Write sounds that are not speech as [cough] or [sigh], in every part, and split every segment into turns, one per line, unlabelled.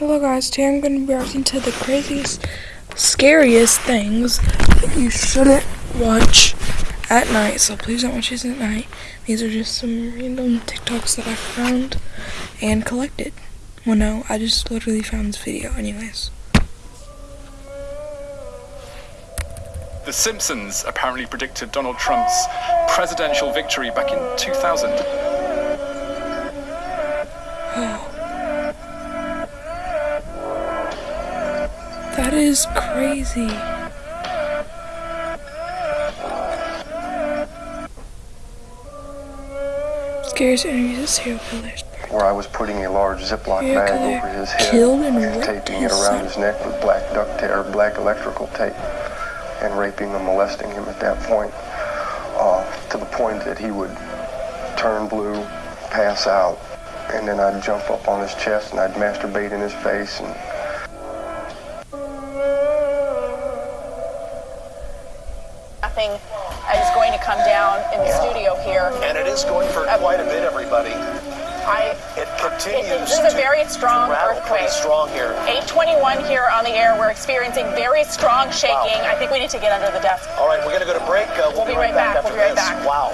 Hello guys, today I'm going to be reacting to the craziest, scariest things that you shouldn't watch at night. So please don't watch these at night. These are just some random TikToks that I found and collected. Well no, I just literally found this video anyways.
The Simpsons apparently predicted Donald Trump's presidential victory back in 2000.
That is crazy. Scariest interviews of serial killers.
Where I was putting a large Ziploc
Serial
bag over his head,
killed and raped
taping it around his neck with black duct tape or black electrical tape, and raping and molesting him at that point, uh, to the point that he would turn blue, pass out, and then I'd jump up on his chest and I'd masturbate in his face and
is going
for quite a bit, everybody.
I,
It
it-
continues
this is a very strong earthquake.
strong here.
821 here on the air. We're experiencing very strong shaking. I think we need to get under the desk.
All right, we're going to go to break. Uh, we'll,
We'll be right back.
after
We'll be right
this.
back.
Wow.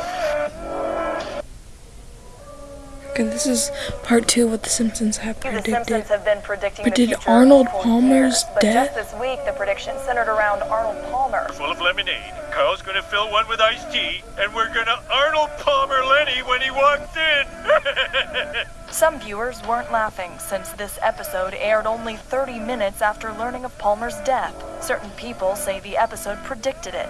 Okay, this is part two of what the Simpsons have predicted.
The
predicted.
Simpsons have been predicting
Predicted
the future
Arnold Palmer's
years, but
death?
just this week, the prediction centered around Arnold Palmer.
full of lemonade. Carl's gonna fill one with iced tea, and we're gonna Arnold Palmer Lenny when he walks in. [laughs]
Some viewers weren't laughing since this episode aired only 30 minutes after learning of Palmer's death. Certain people say the episode predicted it.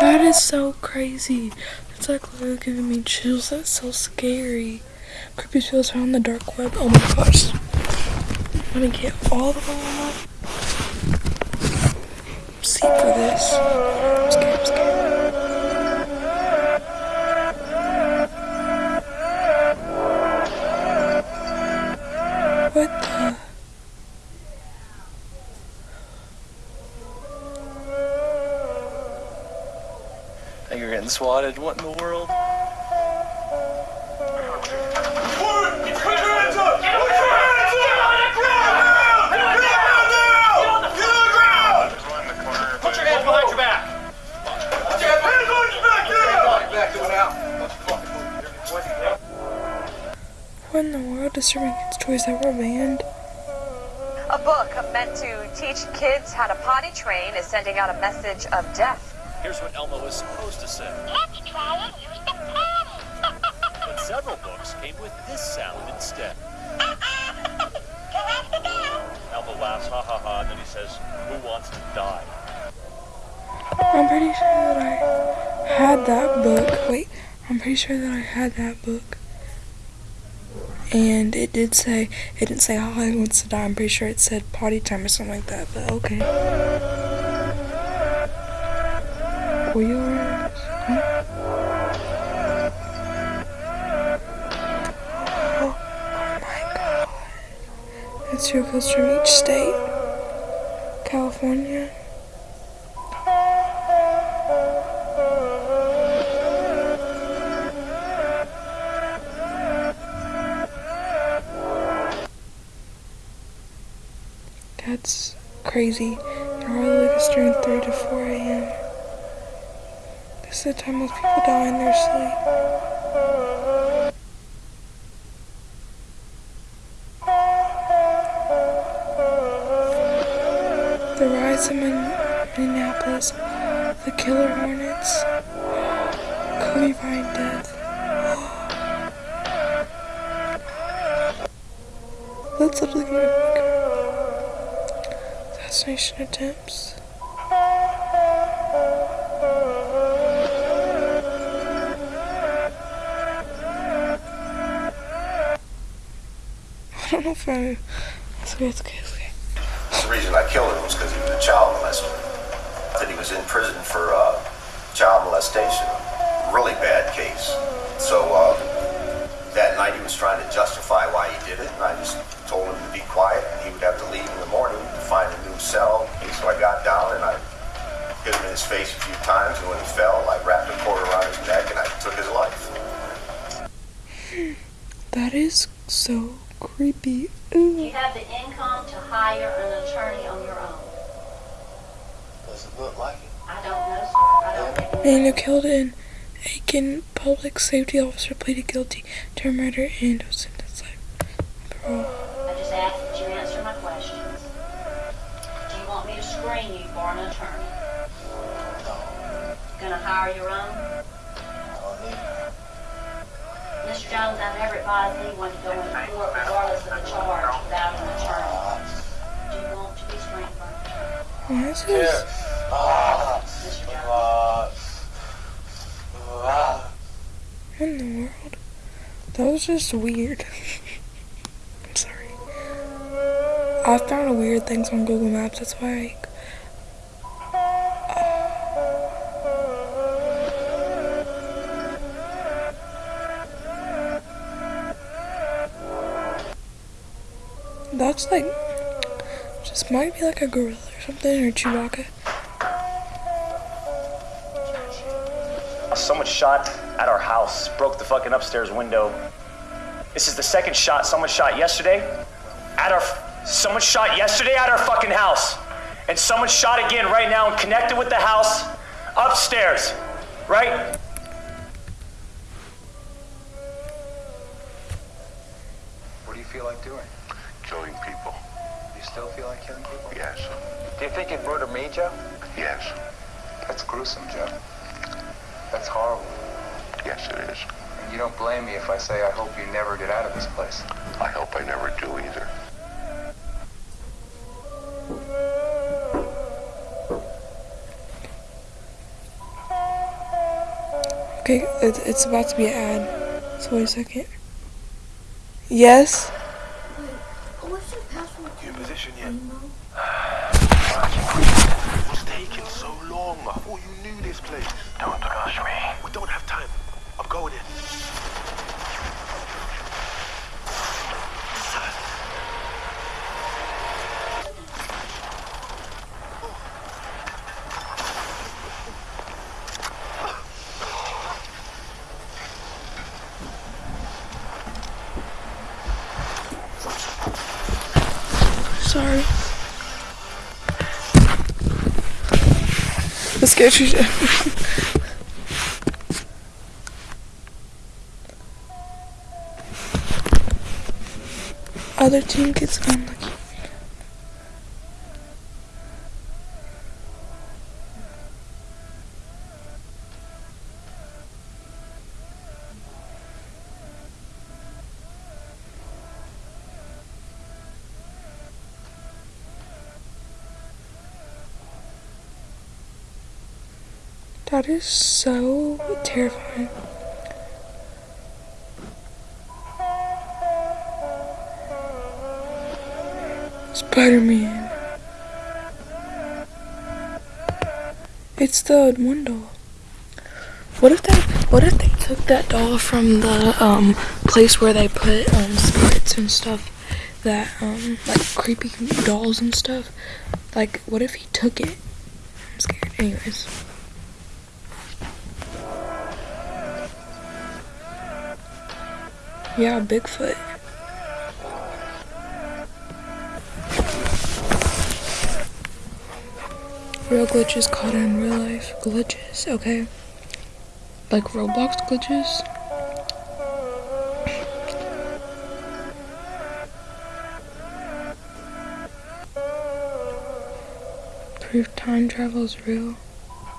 That is so crazy. It's like literally giving me chills. That's so scary. Creepy feels found on the dark web. Oh my gosh. Let me get all the way up. See for this. I'm scared, I'm scared.
Swatted. What in the world?
Put your hands behind your back.
What in the world? Disturbing kids' toys that were banned?
A book meant to teach kids how to potty train is sending out a message of death.
Here's what Elmo was supposed to say.
Let's try and use the potty.
But several books came with this sound instead. [laughs] Elmo laughs, ha ha ha, and then he says, Who wants to die?
I'm pretty sure that I had that book. Wait, I'm pretty sure that I had that book. And it did say, it didn't say how I wants to die. I'm pretty sure it said potty time or something like that, but okay. Were you aware of this? Huh? Oh, oh my god. It's your goes from each state. California. That's crazy. Hourly is during 3 to 4 a.m. This is the time most people die in their sleep. The rise of Min- Minneapolis, the killer hornets, Kobe Bryant death. That's literally gonna assassination attempts. Don't know if I. It's okay, it's okay, it's okay.
The reason I killed him was because he was a child molester. That he was in prison for uh, child molestation. Really bad case. So uh, that night he was trying to justify why he did it, and I just told him to be quiet, and he would have to leave in the morning to find a new cell. So I got down and I hit him in his face a few times, and when he fell, I wrapped a cord around his neck and I took his life.
That is so creepy.
Do you have the income to hire an attorney on your own?
Does it look like it?
I don't know, sir. I don't think
Daniel Kilden, Aiken public safety officer, pleaded guilty to murder and was sentenced life parole.
I just ask that you answer my questions. Do you want me to screen you for an attorney?
No.
Gonna hire your own? Mr. Jones, I never advised anyone to go into court regardless of the charge without an attorney. Do you want to be screened for an attorney?
Why is
Here.
this?
Ah.
Mr. Jones?
Ah. Ah.
What in the world? That was just weird. [laughs] I'm sorry. I found weird things on Google Maps, that's why I That's like just might be like a gorilla or something or Chewbacca.
Someone shot at our house, broke the fucking upstairs window. This is the second shot someone shot yesterday at our. Someone shot yesterday at our fucking house. And someone shot again right now and connected with the house upstairs. Right?
What do you feel like doing?
Killing.
You still feel like killing people?
Yes.
Do you think you'd murder me, Joe?
Yes.
That's gruesome, Joe. That's horrible.
Yes, it is.
And you don't blame me if I say I hope you never get out of this place.
I hope I never do either.
Okay, it, it's about to be an ad. So wait a second. Yes?
You in position yet? What's taking so long? I thought you knew this place. Don't rush me. We don't have time. I'm going in.
Sorry. The scared you. [laughs] Other team gets unlucky. That is so terrifying. Spider-Man. It's the one doll. What if they what if they took that doll from the um place where they put um spirits and stuff that um like creepy dolls and stuff? Like what if he took it? I'm scared. Anyways. Yeah, Bigfoot. Real glitches caught in real life glitches, okay? Like Roblox glitches. Proof time travel is real.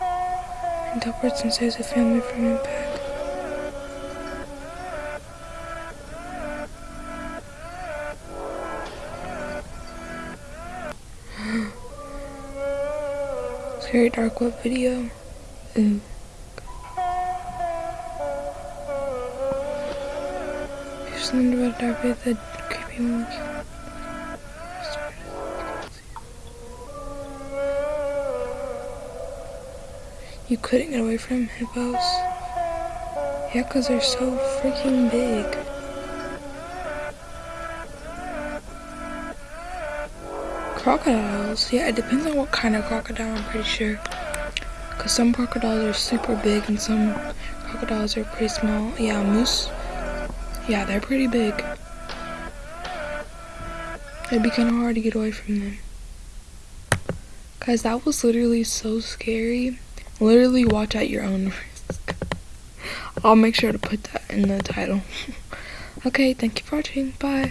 And saves a family from impact. Scary dark web video. Mm. Ooh. Here's something about dark web the creepy monkey. You couldn't get away from hippos. Yeah, because they're so freaking big. Crocodiles. Yeah, it depends on what kind of crocodile, I'm pretty sure. Because some crocodiles are super big and some crocodiles are pretty small. Yeah, moose. Yeah, they're pretty big. It'd be kind of hard to get away from them. Guys, that was literally so scary. Literally watch at your own [laughs] risk. I'll make sure to put that in the title. [laughs] okay, thank you for watching. Bye.